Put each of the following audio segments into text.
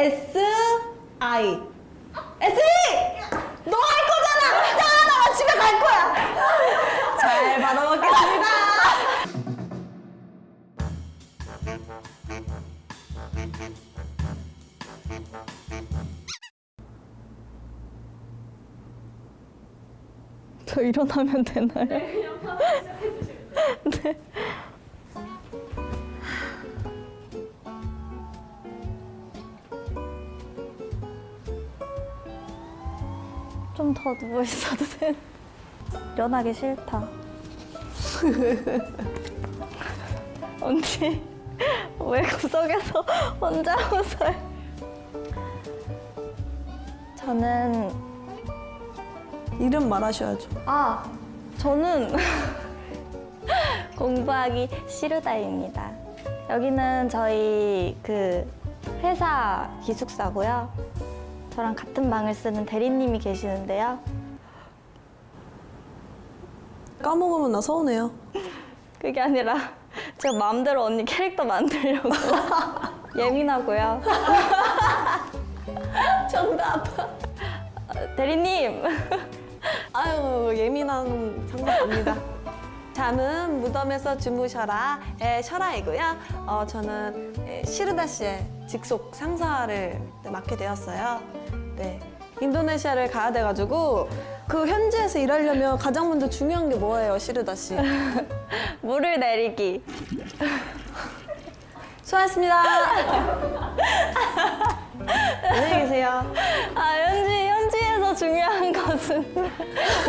S I S E 너할 거잖아. 야, 나 집에 갈 거야. 잘 받아먹겠습니다. 저 일어나면 되나요? 네. 좀 더 누워 있어도 돼. 일어나기 싫다. 언니, 왜 구석에서 혼자 웃어요? 저는 이름 말하셔야죠. 아, 저는 공부하기 싫으다입니다. 여기는 저희 그 회사 기숙사고요. 저랑 같은 방을 쓰는 대리님이 계시는데요. 까먹으면 나 서운해요. 그게 아니라 제가 마음대로 언니 캐릭터 만들려고 예민하고요. 정답. 어, 대리님, 아유 예민한 상사입니다. 잠은 무덤에서 주무셔라 의 셔라이고요. 어, 저는 예, 시르다 씨의 직속 상사를 네, 맡게 되었어요. 네, 인도네시아를 가야 돼가지고 그 현지에서 일하려면 가장 먼저 중요한 게 뭐예요, 시르다 씨? 물을 내리기. 수고하셨습니다. 안녕히 계세요. 아, 현지, 현지에서 중요한 것은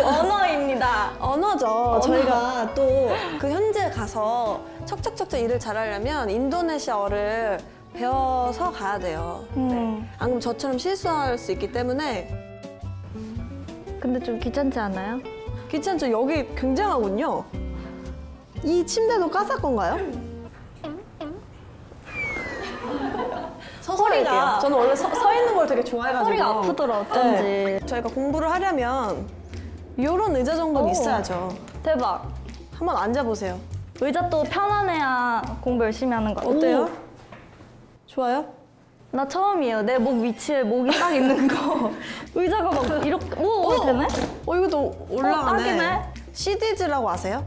언어입니다. 언어죠. 저희가 또 그 현지에 가서 척척척척 일을 잘하려면 인도네시아어를 배워서 가야 돼요. 음. 네. 안 그러면 저처럼 실수할 수 있기 때문에 근데 좀 귀찮지 않아요? 귀찮죠? 여기 굉장하군요. 이 침대도 까사 건가요? 서서 할게요. 저는 원래 서, 서 있는 걸 되게 좋아해가지고 허리가 아프더라, 어쩐지. 네. 저희가 공부를 하려면 이런 의자 정도는 오. 있어야죠. 대박. 한번 앉아보세요. 의자 또 편안해야 공부 열심히 하는 거. 어때요? 오, 좋아요? 나 처음이에요. 내 목 위치에 목이 딱 있는 거. 의자가 막 이렇게. 오, 오 되네? 어 이것도 올라가네. 딱이네. 시디즈라고 아세요?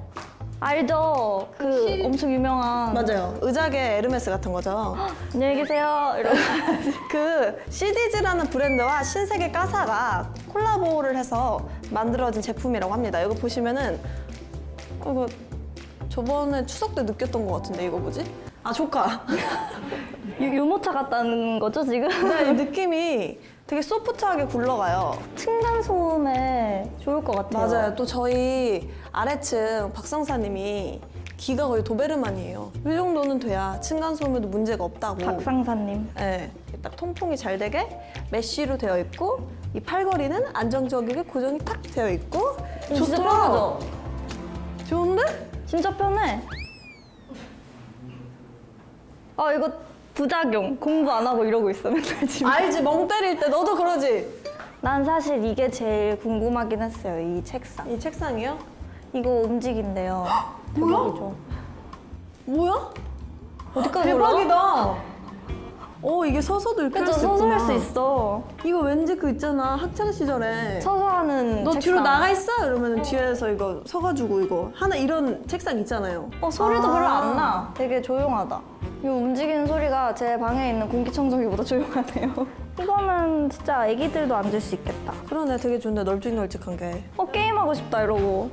알죠? 그 엄청 유명한. 맞아요. 의자계 에르메스 같은 거죠. 안녕히 계세요. 그 시디즈라는 브랜드와 신세계 까사가 콜라보를 해서 만들어진 제품이라고 합니다. 이거 보시면은 어, 이거 저번에 추석 때 느꼈던 것 같은데 이거 뭐지? 아 조카. 유, 유모차 같다는 거죠, 지금? 네, 이 느낌이 되게 소프트하게 굴러가요. 층간 소음에 좋을 것 같아요. 맞아요. 또 저희 아래층 박상사님이 귀가 거의 도베르만이에요. 이 정도는 돼야 층간 소음에도 문제가 없다고. 박상사님. 네, 딱 통풍이 잘 되게 메쉬로 되어 있고 이 팔걸이는 안정적이게 고정이 탁 되어 있고 진짜 편하죠? 좋은데? 진짜 편해. 아, 이거 부작용. 공부 안 하고 이러고 있어, 맨날 집에. 알지 멍 때릴 때 너도 그러지? 난 사실 이게 제일 궁금하긴 했어요, 이 책상. 이 책상이요? 이거 움직인대요. 뭐야? 대박이죠. 뭐야? 어디까지 대박이다. 어 이게 서서도 그죠, 할수 서서 있구나. 할 수 있어. 이거 왠지 그 있잖아 학창 시절에 서서 하는 너 책상. 뒤로 나가 있어 이러면 뒤에서 이거 서가지고 이거 하나 이런 책상 있잖아요. 어, 소리도 아. 별로 안 나. 되게 조용하다. 이 움직이는 소리가 제 방에 있는 공기청정기보다 조용하네요. 이거는 진짜 애기들도 앉을 수 있겠다. 그러네 되게 좋은데 널찍널찍한 게 어, 게임하고 싶다, 이러고.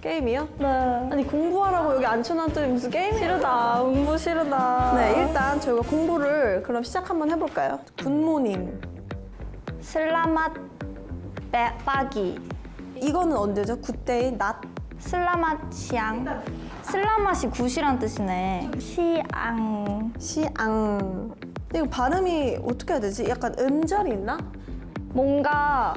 게임이요? 네. 아니 공부하라고 여기 앉혀놨더니 무슨 게임이야? 싫다. 공부 싫다. 네 일단 저희가 공부를 그럼 시작 한번 해볼까요? good morning selamat pe, pagi. 이거는 언제죠? good day 낮 selamat siang. selamat이 good이란 뜻이네. siang. siang 이거 발음이 어떻게 해야 되지? 약간 음절이 있나? 뭔가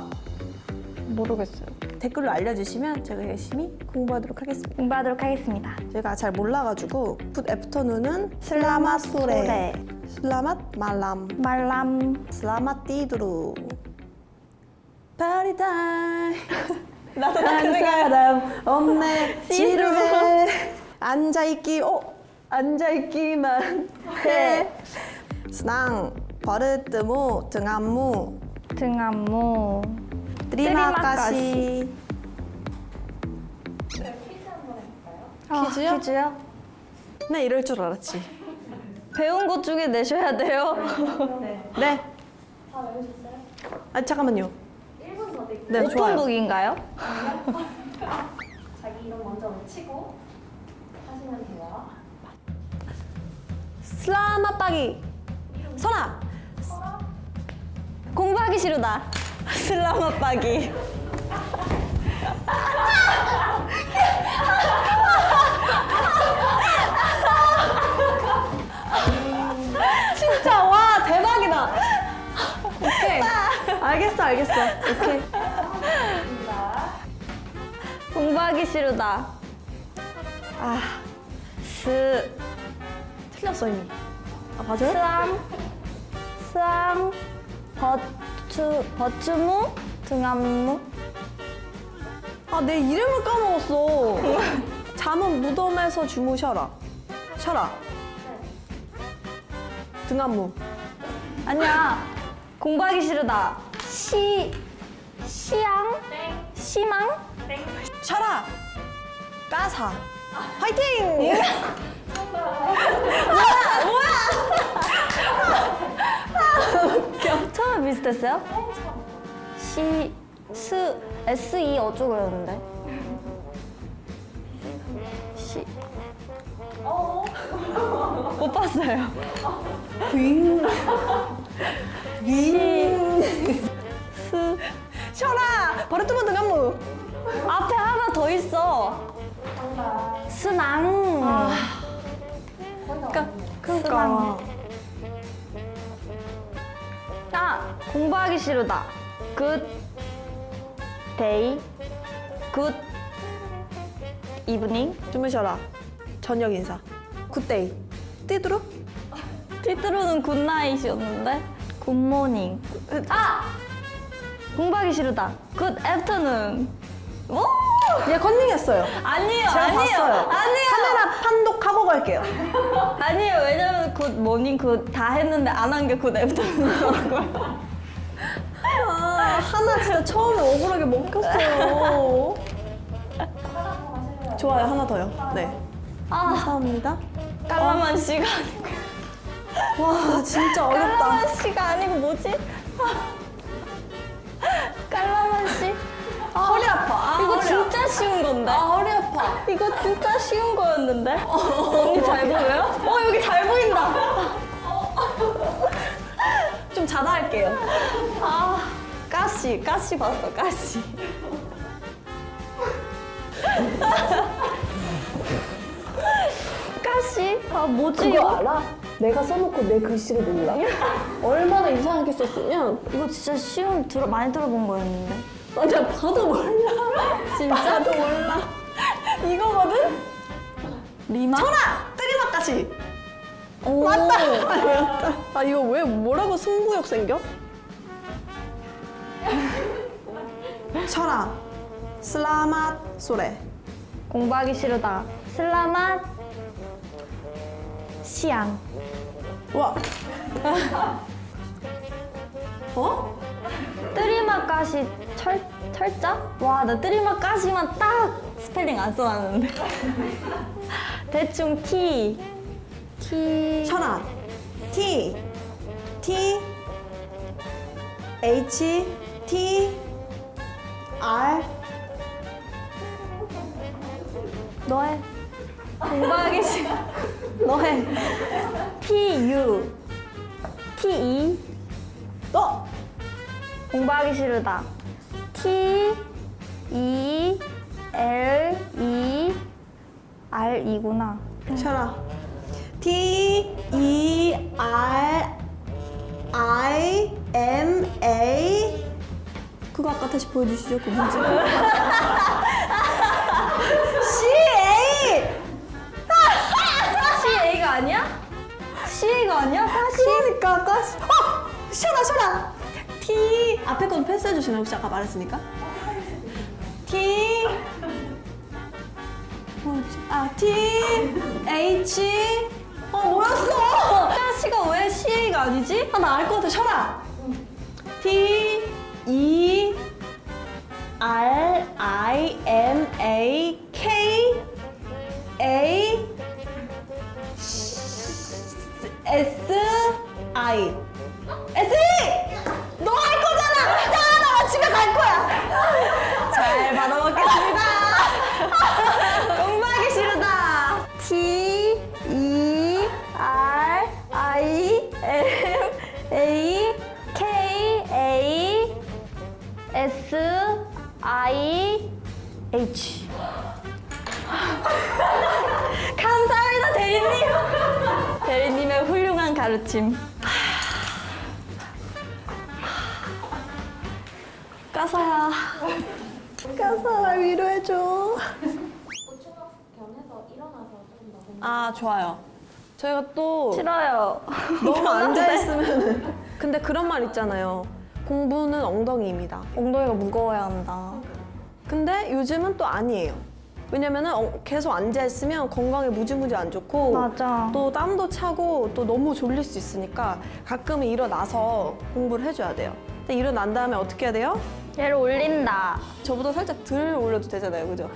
모르겠어요. 댓글로 알려주시면 제가 열심히 공부하도록 하겠습니다 공부하도록 하겠습니다. 제가 잘 몰라가지고 good afternoon은 selamat sore selamat malam malam. selamat tidur party time 나도 한 사람 없네 지루해 앉아있기 어 앉아있기만 해 스낭 버릇뜨무 등안무 등안무. 드리마까시 아, 퀴즈요? 퀴즈요? 네 이럴 줄 알았지 배운 것 중에 내셔야 돼요. 네. 다 외우셨어요? 아 잠깐만요 1분 더 드릴게요 네 좋아요 오픈북인가요? 자기 이름 먼저 외치고 하시면 돼요. 슬라마 빠기 선아 공부하기 싫으다. 슬라마 빠기. 진짜 와 대박이다 오케이 알겠어 알겠어 오케이 공부하기 싫으다. 아, 스, 틀렸어 이미 아 맞아요? 스암, 스암, 버추, 버추무, 등암무. 아 내 이름을 까먹었어 잠은 무덤에서 주무셔라 쉬어라 등한무 아니야. 공부하기 싫으다. 시, 시양, 시망. 쉬어라 까사 화이팅 처음에 비슷했어요? 시, 스, S, E 어쩌고 그랬는데. 시. 못 봤어요. 스. 쉬어라 버릇두번 등한무 앞에 하나 더 있어. 스낭. 그러니까 그러니까 아, 공부하기 싫으다. 굿 데이. 굿 이브닝. 주무셔라 저녁 인사 굿 데이 띠드루 띠뚜루는 굿나잇이었는데. 굿모닝. 아! 공부하기 싫으다. good afternoon. 오! 얘 컨닝했어요 아니에요, 제가 아니에요. 봤어요 아니에요. 카메라 판독하고 갈게요 아니에요. 왜냐면 good morning good 다 했는데 안 한 게 good afternoon이더라고요. 아 하나 진짜 처음에 억울하게 먹혔어요 좋아요 하나 더요 네 아, 감사합니다 깔라만 씨가 아니고. 와 진짜 어렵다 깔라만 씨가 아니고 뭐지? 깔라만 씨? 아, 허리 아파 아, 이거 허리 진짜 쉬운 건데. 아 허리 아파 이거 진짜 쉬운 거였는데. 언니 잘 보여요? 어 여기 잘 보인다. 좀 자다 할게요 아 까시 까시 봤어 까시. 까시? 아 뭐지 이거? 알아? 내가 써놓고 내 글씨를 몰라? 얼마나 이상하게 썼으면 이거 진짜 쉬운 들어 많이 들어본 거였는데. 나 그냥 봐도 몰라 진짜? 봐도 몰라 이거거든? 리마? 천아! 뜨리마까시 오. 맞다! 아, 맞다. 아 이거 왜 뭐라고 승부욕 생겨? 철아 슬라맛 소레 공부하기 싫으다. 슬라맛 시안. 와 어? 뜨리마까시 철 철자? 와, 나 뜨리마까시만 딱 스펠링 안 써놨는데. 대충 T. T. 철아 T. T. H. T. R. 너해. 공부하기 싫. 너해. T U. T E. 너 공부하기 싫으다. T E L E R E구나. 철아 T E R I M A 그거 아까 다시 보여주시죠 그 문제 C A C A가 아니야? C A가 아니야? 사실? 그러니까 아까 어 쉬어라 쉬어라 T 앞에 건 패스해 주시나요 혹시 아까 말했으니까. T 아 T H. 어 뭐였어? 사시가 왜 C A가 아니지? 아, 나 알 것 같아. 셔라. T. E. R. I. M. A. K. A. S. I H. 감사합니다, 대리님. 대리님의 훌륭한 가르침. 까사야. 까사야 위로해줘. 아, 좋아요. 저희가 또 싫어요. 너무 앉아있으면. 근데 그런 말 있잖아요. 공부는 엉덩이입니다. 엉덩이가 무거워야 한다. 근데 요즘은 또 아니에요. 왜냐면은 어, 계속 앉아있으면 건강에 무지무지 안 좋고 맞아. 또 땀도 차고 또 너무 졸릴 수 있으니까 가끔은 일어나서 공부를 해줘야 돼요. 근데 일어난 다음에 어떻게 해야 돼요? 얘를 올린다. 저보다 살짝 덜 올려도 되잖아요, 그죠?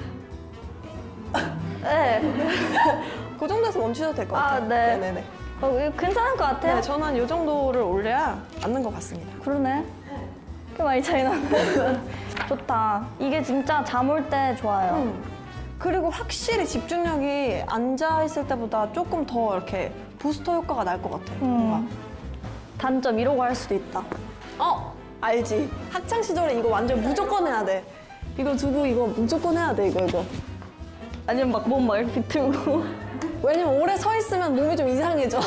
네. 그 정도에서 멈추셔도 될것 아, 같아요. 네. 네네네. 어, 괜찮을 것 같아요. 네, 저는 이 정도를 올려야 맞는 것 같습니다. 그러네. 꽤 많이 차이 나네. 좋다. 이게 진짜 잠 올 때 좋아요. 음. 그리고 확실히 집중력이 앉아있을 때보다 조금 더 이렇게 부스터 효과가 날 것 같아요. 음. 단점 이러고 할 수도 있다. 어 알지 학창 시절에 이거 완전 무조건 해야 돼 이거 두고 이거 무조건 해야 돼 이거 이거 아니면 막 몸 막 이렇게 비틀고. 왜냐면 오래 서 있으면 몸이 좀 이상해져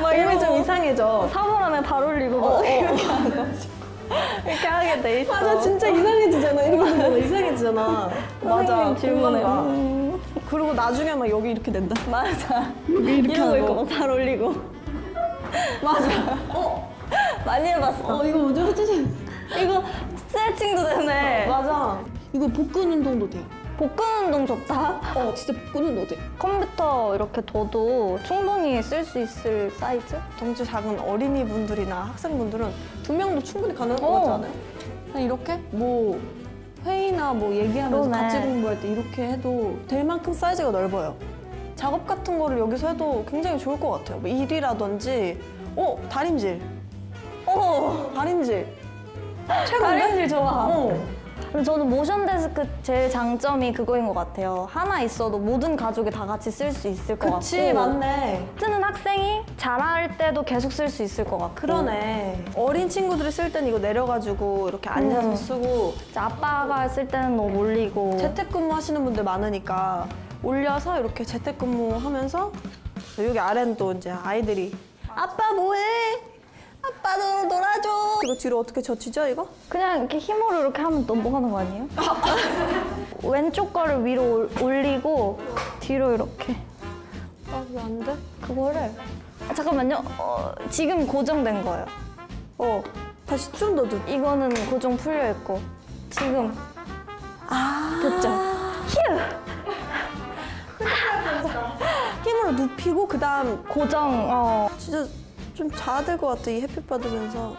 막 몸이 좀. 이상해져 사물함에 발 올리고 막 어, 어. 이렇게 하는 이렇게 하게 돼 있어. 맞아 진짜 이상해지잖아 이렇게 되면 이상해지잖아 맞아 가. 음, 그리고 나중에 막 여기 이렇게 된다 맞아. 이렇게 이러고 하고. 있고 막발 올리고. 맞아 어, 많이 해봤어. 어 이거 먼저 해주세요 이거 스트레칭도 되네. 맞아 이거 복근 운동도 돼 복근 운동 좋다. 어, 진짜 복근 운동 돼 컴퓨터 이렇게 둬도 충분히 쓸 수 있을 사이즈? 덩치 작은 어린이 분들이나 학생분들은 두 명도 충분히 가능할 것 어. 같지 않아요? 그냥 이렇게 뭐 회의나 뭐 얘기하면서 그러네. 같이 공부할 때 이렇게 해도 될 만큼 사이즈가 넓어요. 작업 같은 거를 여기서 해도 굉장히 좋을 것 같아요. 뭐 일이라든지, 어 다림질, 어, 다림질, 최고인데? 다림질 좋아. 어, 저는 모션 데스크 제일 장점이 그거인 것 같아요. 하나 있어도 모든 가족이 다 같이 쓸 수 있을 것 그치 같고. 맞네. 쓰는 학생이 잘할 때도 계속 쓸 수 있을 것 같고. 그러네. 어린 친구들이 쓸땐 이거 내려가지고 이렇게 앉아서 음. 쓰고 이제 아빠가 쓸 때는 뭐 몰리고. 재택근무 하시는 분들 많으니까 올려서 이렇게 재택근무 하면서 여기 아래는 또 이제 아이들이 아빠 뭐해? 아빠도 놀아줘. 이거 뒤로 어떻게 젖히죠 이거? 그냥 이렇게 힘으로 이렇게 하면 넘어가는 거 아니에요? 왼쪽 거를 위로 올- 올리고 뒤로 이렇게. 아 왜 안 돼? 그거를 아, 잠깐만요. 어, 지금 고정된 거예요. 어 다시 좀 더 눕. 이거는 고정 풀려 있고 지금 아 됐죠? 힘으로 눕히고 그다음 고정. 어. 진짜 좀 자야 될 것 같아 이 햇빛 받으면서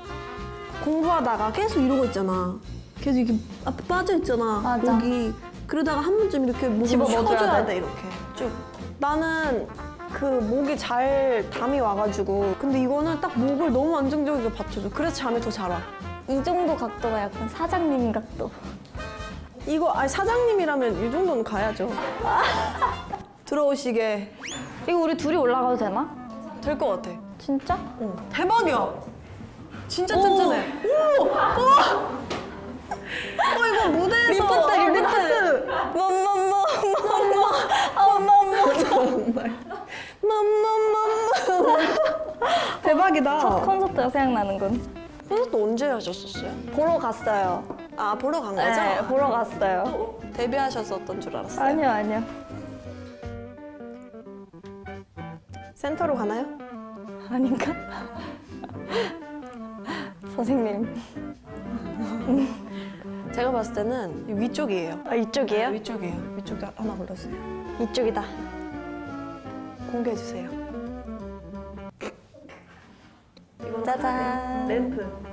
공부하다가 계속 이러고 있잖아. 계속 이렇게 앞에 빠져 있잖아. 맞아. 목이 그러다가 한 번쯤 이렇게 목을 쳐줘야 돼. 돼 이렇게 쭉. 나는 그 목이 잘 담이 와가지고 근데 이거는 딱 목을 너무 안정적이게 받쳐줘. 그래서 잠이 더 잘 와. 이 정도 각도가 약간 사장님 각도. 이거 아니 사장님이라면 이 정도는 가야죠. 들어오시게 이거 우리 둘이 올라가도 되나? 될 것 같아. 진짜? 어, 대박이야. 진짜 튼튼해. 오! 와! 어, 이거 무대에서. 리프트, 어, 리프트. 맘맘맘 맘맘맘 정말. 맘맘맘. 대박이다. 첫 콘서트가 생각나는 건 콘서트 언제 하셨었어요? 보러 갔어요. 아, 보러 간 거죠? 네, 보러 갔어요. 또 데뷔하셨었던 줄 알았어요. 아니요, 아니요. 센터로 가나요? 아닌가? 선생님. 제가 봤을 때는 이 위쪽이에요. 아, 이쪽이에요? 위쪽이에요. 위쪽에 하나 골라주세요. 이쪽이다. 공개해주세요. 짜잔. 램프.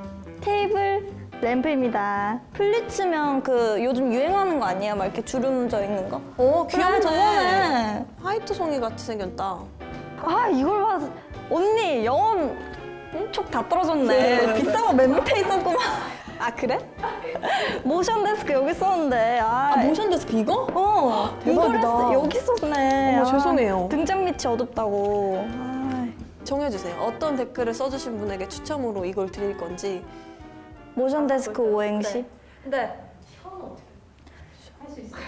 테이블 램프입니다. 플리츠면 그 요즘 유행하는 거 아니에요? 막 이렇게 주름 져 있는 거? 오 귀엽네. 그래. 화이트 송이 같이 생겼다. 아 이걸 봐 언니 영혼 촉 다 떨어졌네. 그래. 비싼 거 멘트에 있었구만. 아 그래? 모션 데스크 여기 있었는데. 아, 모션 데스크 이거? 어 대박이다. 여기 있었네. 어머, 죄송해요. 등잔 밑이 어둡다고. 아, 정해주세요. 어떤 댓글을 써주신 분에게 추첨으로 이걸 드릴 건지. 모션 데스크 오행시. 네. 혀는 어떻게 할수 있어요?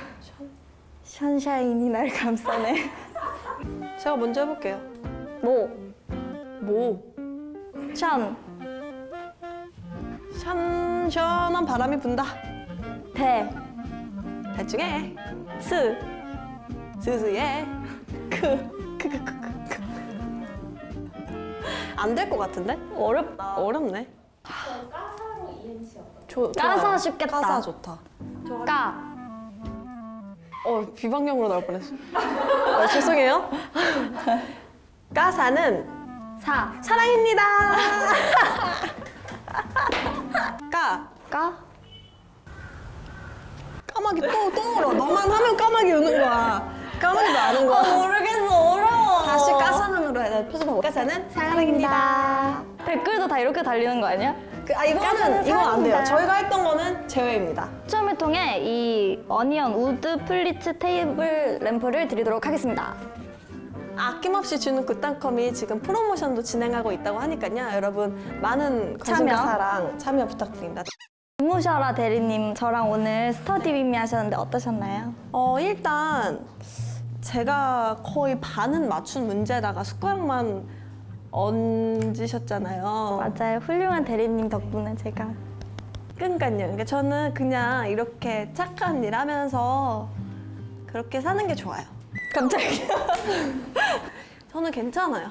sunshine이 날 감싸네. 제가 먼저 해볼게요. 모, 뭐? 션, 션 시원한 바람이 분다. 대, 대충 해. 스, 스스해. 크. 크크크크. 안될 것 같은데? 어렵다. 어렵네. 저 까사로 어떨까요? 조, 까사. 쉽겠다. 까사 좋다. 까, 어 비방용으로 나올 뻔했어. 어, 죄송해요. 까사는 사, 사랑입니다. 까 까, 까마귀 또 또 울어. 너만 하면 까마귀 우는 거야. 까마귀도 아는 거야. 모르겠어 어려워. 다시 까사는으로 해야 표정하고. 까사는 사랑입니다. 댓글도 다 이렇게 달리는 거 아니야? 그, 아 이거는 이거 안 돼요. 저희가 했던 거는 제외입니다. 추첨을 통해 이 어니언 우드 플리츠 테이블 램프를 드리도록 하겠습니다. 아낌없이 주는 굿닷컴이 지금 프로모션도 진행하고 있다고 하니까요. 여러분 많은 관심과 참여. 사랑 참여 부탁드립니다. 무셔라 대리님 저랑 오늘 스터디 빔미 하셨는데 어떠셨나요? 어 일단 제가 거의 반은 맞춘 문제다가 숟가락만 얹으셨잖아요. 맞아요. 훌륭한 대리님 덕분에 제가 그러니까요. 그러니까 저는 그냥 이렇게 착한 일 하면서 그렇게 사는 게 좋아요. 갑자기. 저는 괜찮아요.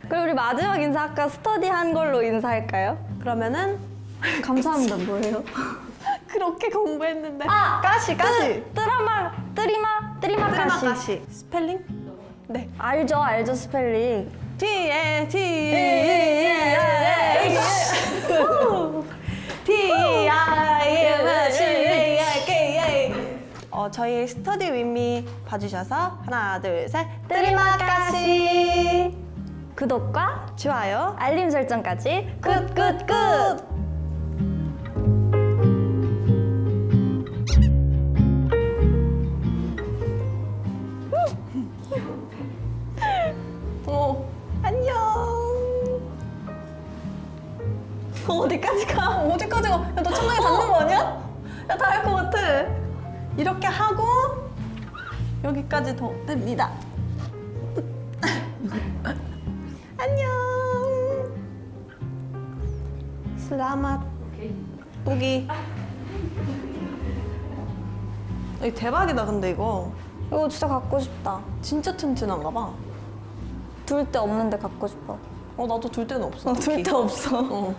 그리고 우리 마지막 인사 아까 스터디 한 걸로 인사할까요? 그러면은 감사합니다. 뭐예요? 그렇게 공부했는데 아! kasih kasih te, terima, terima terima kasih. kasih 스펠링? 네 알죠, 알죠 스펠링. T A T 예, A T I M C A K A 어 저희 study with me 봐주셔서 하나 둘셋 terima kasih 구독과 좋아요 알림 설정까지 good good good 어디까지 가? 어디까지 가? 야, 너 천장에 닿는 거 아니야? 야, 닿을 것 같아. 이렇게 하고 여기까지 더 됩니다. 안녕. 슬라맛. 보기. 이 대박이다 근데 이거 이거 진짜 갖고 싶다. 진짜 튼튼한가 봐. 둘 데 없는데 갖고 싶어. 어 나도 둘 데는 없어. 둘데 없어. 어.